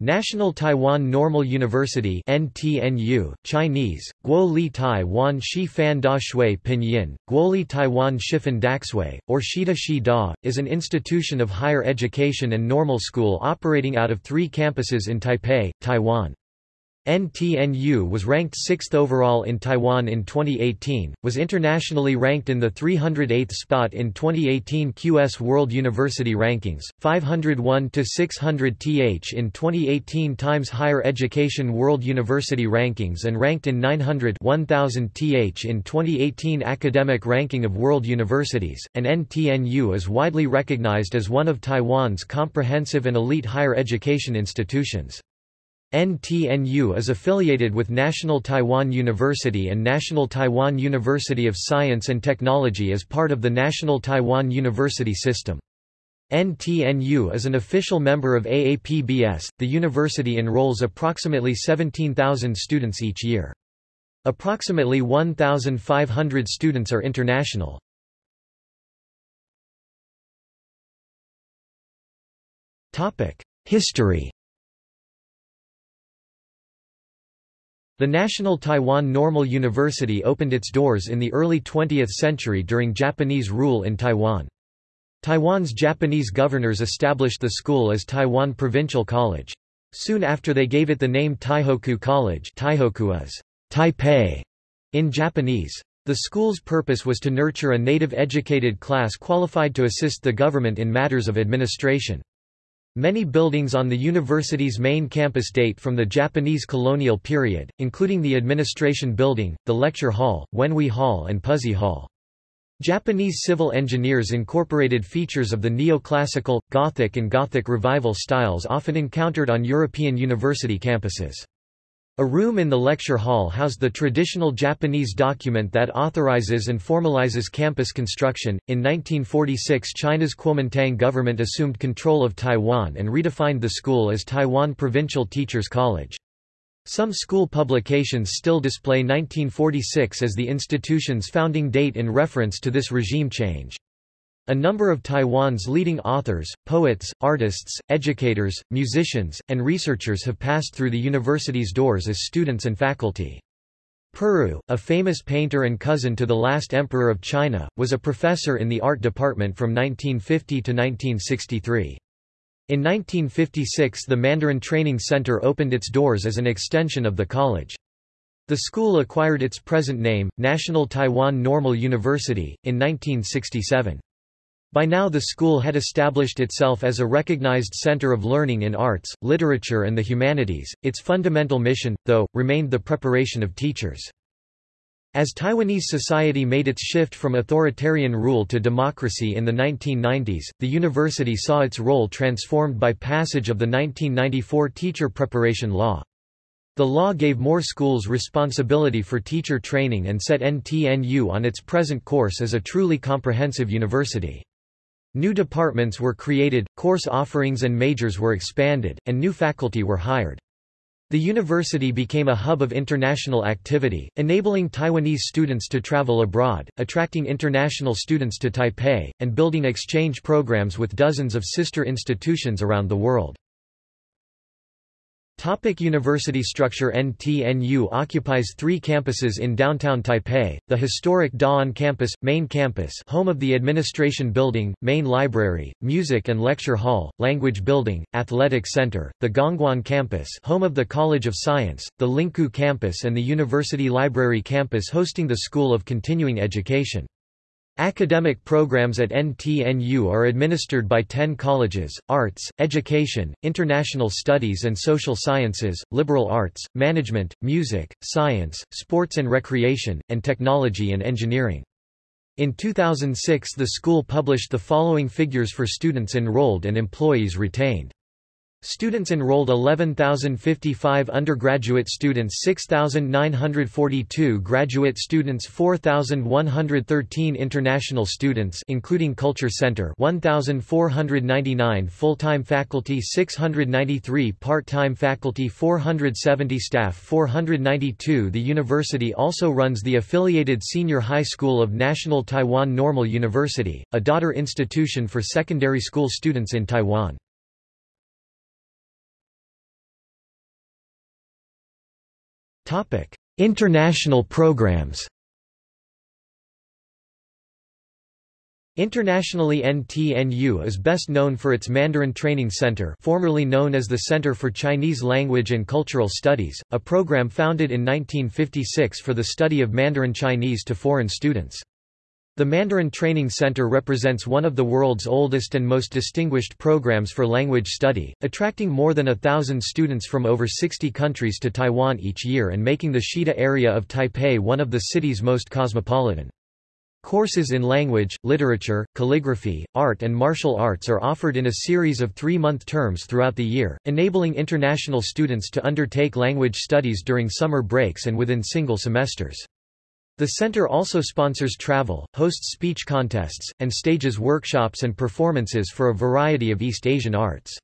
National Taiwan Normal University NTNU, Chinese, Guo Li Taiwan Shi Fan Da Shui Pinyin, Guoli Taiwan Shifan Daxui, or Shida Shi Da, is an institution of higher education and normal school operating out of three campuses in Taipei, Taiwan. NTNU was ranked 6th overall in Taiwan in 2018, was internationally ranked in the 308th spot in 2018 QS World University Rankings, 501 to 600 th in 2018 Times Higher Education World University Rankings and ranked in 900 1000 th in 2018 Academic Ranking of World Universities, and NTNU is widely recognized as one of Taiwan's comprehensive and elite higher education institutions. NTNU is affiliated with National Taiwan University and National Taiwan University of Science and Technology as part of the National Taiwan University System. NTNU is an official member of AAPBS. The university enrolls approximately 17,000 students each year. Approximately 1,500 students are international. History The National Taiwan Normal University opened its doors in the early 20th century during Japanese rule in Taiwan. Taiwan's Japanese governors established the school as Taiwan Provincial College. Soon after they gave it the name Taihoku College Taihoku is Taipei in Japanese. The school's purpose was to nurture a native educated class qualified to assist the government in matters of administration. Many buildings on the university's main campus date from the Japanese colonial period, including the Administration Building, the Lecture Hall, Wenhui Hall and Puzi Hall. Japanese civil engineers incorporated features of the neoclassical, Gothic and Gothic Revival styles often encountered on European university campuses. A room in the lecture hall housed the traditional Japanese document that authorizes and formalizes campus construction. In 1946, China's Kuomintang government assumed control of Taiwan and redefined the school as Taiwan Provincial Teachers College. Some school publications still display 1946 as the institution's founding date in reference to this regime change. A number of Taiwan's leading authors, poets, artists, educators, musicians, and researchers have passed through the university's doors as students and faculty. Pu Ru, a famous painter and cousin to the last emperor of China, was a professor in the art department from 1950 to 1963. In 1956 the Mandarin Training Center opened its doors as an extension of the college. The school acquired its present name, National Taiwan Normal University, in 1967. By now the school had established itself as a recognized center of learning in arts, literature and the humanities. Its fundamental mission, though, remained the preparation of teachers. As Taiwanese society made its shift from authoritarian rule to democracy in the 1990s, the university saw its role transformed by passage of the 1994 Teacher Preparation Law. The law gave more schools responsibility for teacher training and set NTNU on its present course as a truly comprehensive university. New departments were created, course offerings and majors were expanded, and new faculty were hired. The university became a hub of international activity, enabling Taiwanese students to travel abroad, attracting international students to Taipei, and building exchange programs with dozens of sister institutions around the world. Topic university structure NTNU occupies three campuses in downtown Taipei, the historic Da'an campus, main campus home of the administration building, main library, music and lecture hall, language building, athletic center, the Gongguan campus home of the College of Science, the Linkou campus and the University Library campus hosting the School of Continuing Education. Academic programs at NTNU are administered by 10 colleges, arts, education, international studies and social sciences, liberal arts, management, music, science, sports and recreation, and technology and engineering. In 2006 the school published the following figures for students enrolled and employees retained. Students enrolled 11,055 undergraduate students 6,942 graduate students 4,113 international students including Culture Center 1,499 full-time faculty 693 part-time faculty 470 staff 492 The university also runs the affiliated Senior High School of National Taiwan Normal University, a daughter institution for secondary school students in Taiwan. International programs Internationally NTNU is best known for its Mandarin Training Center formerly known as the Center for Chinese Language and Cultural Studies, a program founded in 1956 for the study of Mandarin Chinese to foreign students. The Mandarin Training Center represents one of the world's oldest and most distinguished programs for language study, attracting more than a thousand students from over 60 countries to Taiwan each year and making the Shida area of Taipei one of the city's most cosmopolitan. Courses in language, literature, calligraphy, art and martial arts are offered in a series of three-month terms throughout the year, enabling international students to undertake language studies during summer breaks and within single semesters. The center also sponsors travel, hosts speech contests, and stages workshops and performances for a variety of East Asian arts.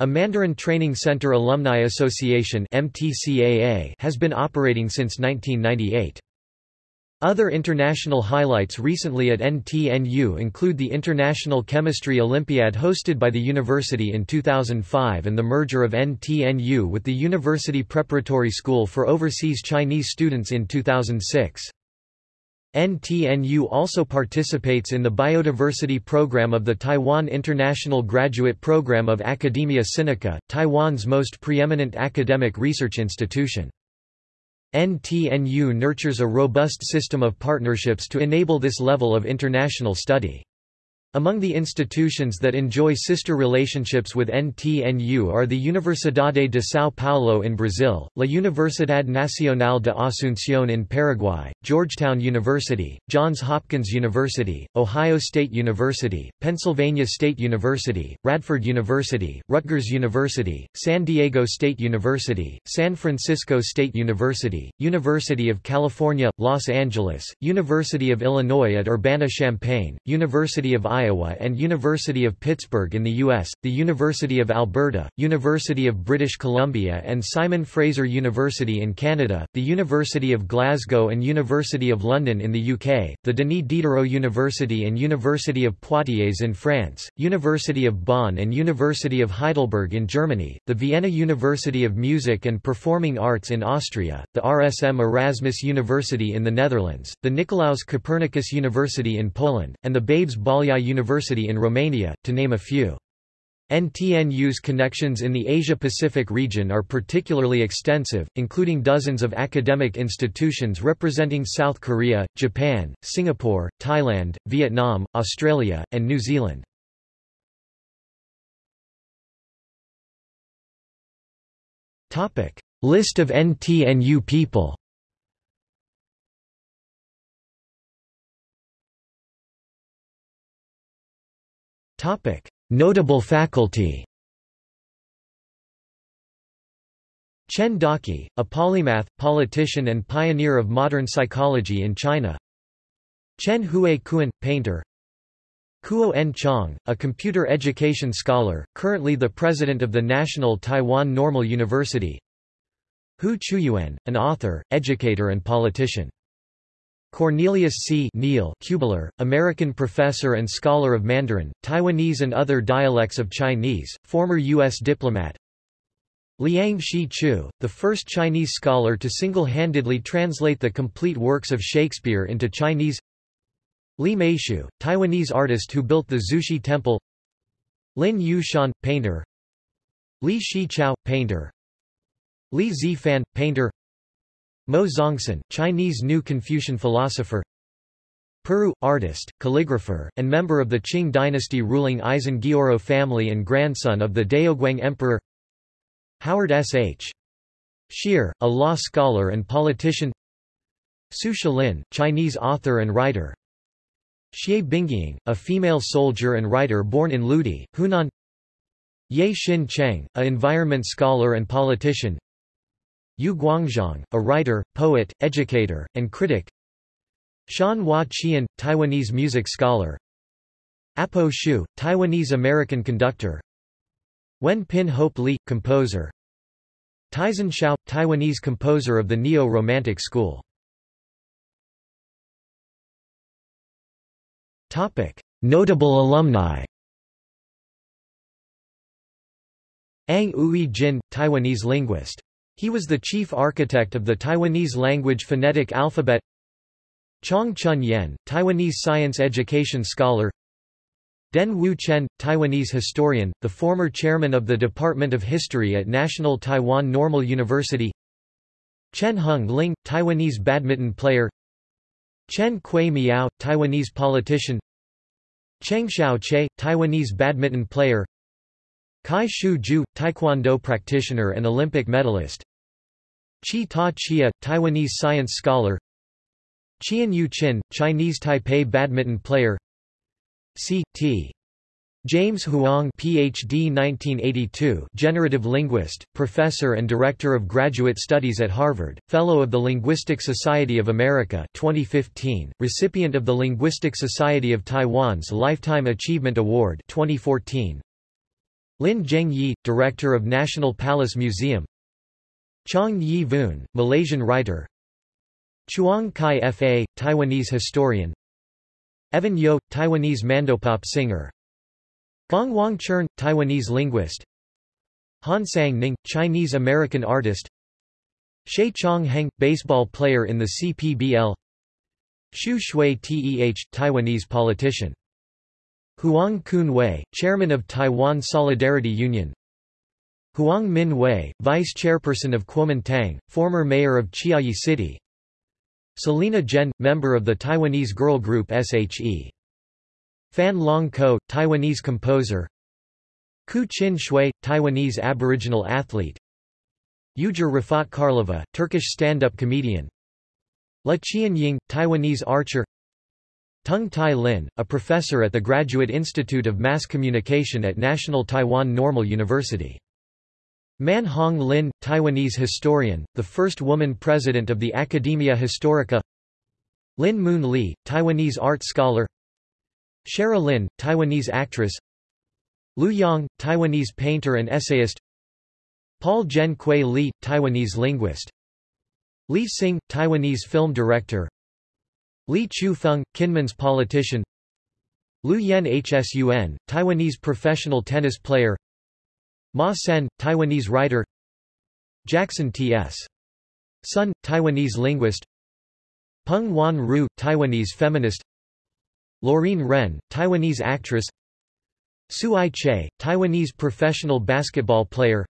A Mandarin Training Center Alumni Association has been operating since 1998. Other international highlights recently at NTNU include the International Chemistry Olympiad hosted by the university in 2005 and the merger of NTNU with the University Preparatory School for Overseas Chinese Students in 2006. NTNU also participates in the biodiversity program of the Taiwan International Graduate Program of Academia Sinica, Taiwan's most preeminent academic research institution. NTNU nurtures a robust system of partnerships to enable this level of international study. Among the institutions that enjoy sister relationships with NTNU are the Universidade de São Paulo in Brazil, La Universidad Nacional de Asunción in Paraguay, Georgetown University, Johns Hopkins University, Ohio State University, Pennsylvania State University, Radford University, Rutgers University, San Diego State University, San Francisco State University, University of California, Los Angeles, University of Illinois at Urbana-Champaign, University of Iowa Iowa and University of Pittsburgh in the U.S., the University of Alberta, University of British Columbia and Simon Fraser University in Canada, the University of Glasgow and University of London in the UK, the Denis Diderot University and University of Poitiers in France, University of Bonn and University of Heidelberg in Germany, the Vienna University of Music and Performing Arts in Austria, the RSM Erasmus University in the Netherlands, the Nicolaus Copernicus University in Poland, and the Babeș-Bolyai University in Romania, to name a few. NTNU's connections in the Asia-Pacific region are particularly extensive, including dozens of academic institutions representing South Korea, Japan, Singapore, Thailand, Vietnam, Australia, and New Zealand. List of NTNU people Topic: Notable faculty. Chen Daqi, a polymath, politician and pioneer of modern psychology in China. Chen Hui Kuan, painter. Kuo-En Chang, a computer education scholar, currently the president of the National Taiwan Normal University. Hu Qiuyuan, an author, educator and politician. Cornelius C. Neal Kubler, American professor and scholar of Mandarin, Taiwanese and other dialects of Chinese, former U.S. diplomat. Liang Shi Chu, the first Chinese scholar to single-handedly translate the complete works of Shakespeare into Chinese Li Meishu, Taiwanese artist who built the Zushi Temple Lin Yushan, painter Li Shichao, painter Li Zifan, painter Mou Zongsan, Chinese New Confucian philosopher Pu Ru, artist, calligrapher, and member of the Qing dynasty ruling Aisin Gioro family and grandson of the Daoguang Emperor Howard S. H. Shyr, a law scholar and politician Su Xuelin, Chinese author and writer Xie Bingying, a female soldier and writer born in Ludi, Hunan Ye Xin Cheng, a environment scholar and politician Yu Guangzhong, a writer, poet, educator, and critic. Shan Hua Qian, Taiwanese music scholar. Apo Hsu, Taiwanese-American conductor. Wen Pin Hope Lee, composer. Tyzen Hsiao, Taiwanese composer of the Neo-Romantic school. Notable alumni. Ang Ui Jin, Taiwanese linguist He was the chief architect of the Taiwanese language phonetic alphabet. Chong Chun Yen, Taiwanese science education scholar. Den Wu Chen, Taiwanese historian, the former chairman of the Department of History at National Taiwan Normal University. Chen Hung Ling, Taiwanese badminton player. Chen Kui Miao, Taiwanese politician. Cheng Xiao Che, Taiwanese badminton player Kai Shu Ju, Taekwondo practitioner and Olympic medalist Chi Ta Chia, Taiwanese science scholar Qian Yu Qin, Chinese Taipei badminton player C. T. James Huang PhD 1982 generative linguist, professor and director of graduate studies at Harvard, fellow of the Linguistic Society of America 2015, recipient of the Linguistic Society of Taiwan's Lifetime Achievement Award 2014, Lin Zhengyi, Director of National Palace Museum. Chong Yi Voon, Malaysian writer. Chuang Kai Fa, Taiwanese historian. Evan Yo, Taiwanese mandopop singer. Gong Wang Chern, Taiwanese linguist. Han Sang Ning, Chinese-American artist. She Chong Heng, baseball player in the CPBL Xu Shui Teh, Taiwanese politician Huang Kun Wei, chairman of Taiwan Solidarity Union. Huang Min Wei, vice chairperson of Kuomintang, former mayor of Chiayi City. Selina Jen, member of the Taiwanese girl group SHE. Fan Long Ko, Taiwanese composer. Ku Chin Shui, Taiwanese Aboriginal athlete. Uğur Rıfat Karlova, Turkish stand-up comedian. La Qian Ying, Taiwanese archer Tung Tai Lin, a professor at the Graduate Institute of Mass Communication at National Taiwan Normal University. Man Hong Lin, Taiwanese historian, the first woman president of the Academia Historica. Lin Moon Lee, Taiwanese art scholar. Shara Lin, Taiwanese actress. Lu Yang, Taiwanese painter and essayist. Paul Jen Kui Lee, Taiwanese linguist. Li Hsing, Taiwanese film director Li Chu-feng, Kinmen's politician. Lu Yen Hsun, Taiwanese professional tennis player. Ma Sen, Taiwanese writer. Jackson T.S. Sun, Taiwanese linguist. Peng Wan Ru, Taiwanese feminist. Lorene Ren, Taiwanese actress. Su Ai Che, Taiwanese professional basketball player.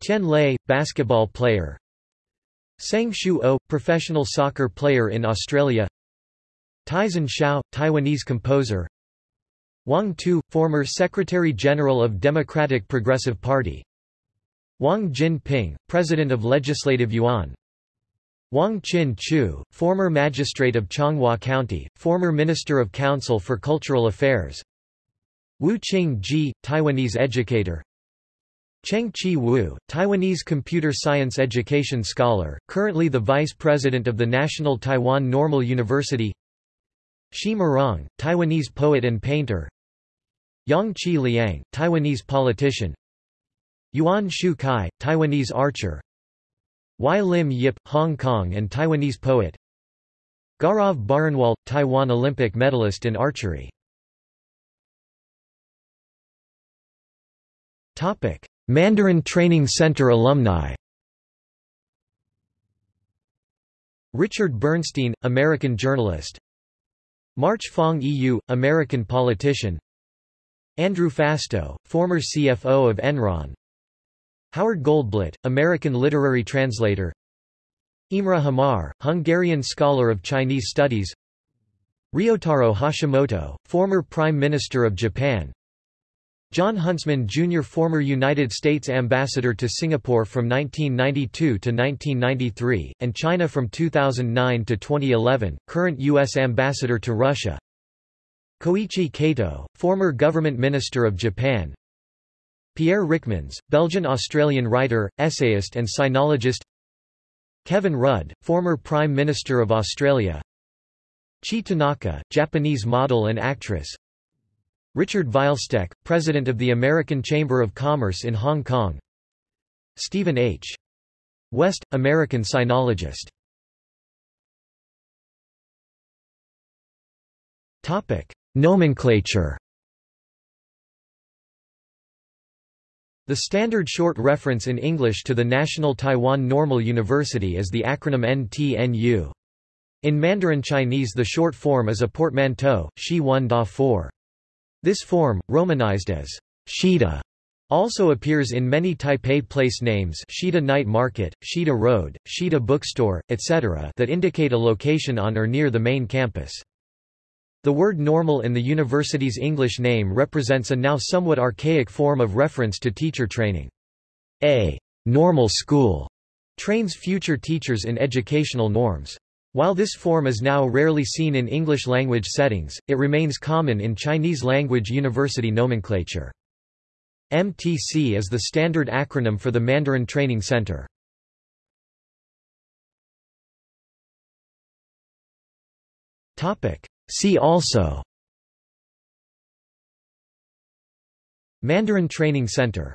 Tian Lei, basketball player Sang Shu O, professional soccer player in Australia. Tyzen Hsiao, Taiwanese composer. Wang Tu, former Secretary-General of Democratic Progressive Party. Wang Jin-pyng, President of Legislative Yuan. Wang Chin Chu, former magistrate of Changhua County, former Minister of Council for Cultural Affairs. Wu Qing Ji, Taiwanese educator Cheng Chi Wu, Taiwanese computer science education scholar, currently the vice president of the National Taiwan Normal University. Hsi Mu-jung, Taiwanese poet and painter. Yang Chi Liang, Taiwanese politician. Yuan Shu Kai, Taiwanese archer. Wai Lim Yip, Hong Kong and Taiwanese poet. Gaurav Baranwal, Taiwan Olympic medalist in archery. Topic. Mandarin Training Center alumni. Richard Bernstein, American journalist. March Fong EU, American politician. Andrew Fastow, former CFO of Enron. Howard Goldblatt, American literary translator. Imre Hamar, Hungarian scholar of Chinese studies. Ryutaro Hashimoto, former Prime Minister of Japan Jon Huntsman Jr. former United States Ambassador to Singapore from 1992 to 1993, and China from 2009 to 2011, current U.S. Ambassador to Russia Koichi Kato, former Government Minister of Japan Pierre Ryckmans, Belgian-Australian writer, essayist and sinologist Kevin Rudd, former Prime Minister of Australia Chie Tanaka, Japanese model and actress Richard Vuylsteke, President of the American Chamber of Commerce in Hong Kong Stephen H. West, American sinologist Nomenclature The standard short reference in English to the National Taiwan Normal University is the acronym NTNU. In Mandarin Chinese the short form is a portmanteau, Shi Wan Da 4. This form, romanized as Shida, also appears in many Taipei place names Shida Night Market, Shida Road, Shida Bookstore, etc. that indicate a location on or near the main campus. The word normal in the university's English name represents a now somewhat archaic form of reference to teacher training. A normal school trains future teachers in educational norms. While this form is now rarely seen in English-language settings, it remains common in Chinese-language university nomenclature. MTC is the standard acronym for the Mandarin Training Center. See also Mandarin Training Center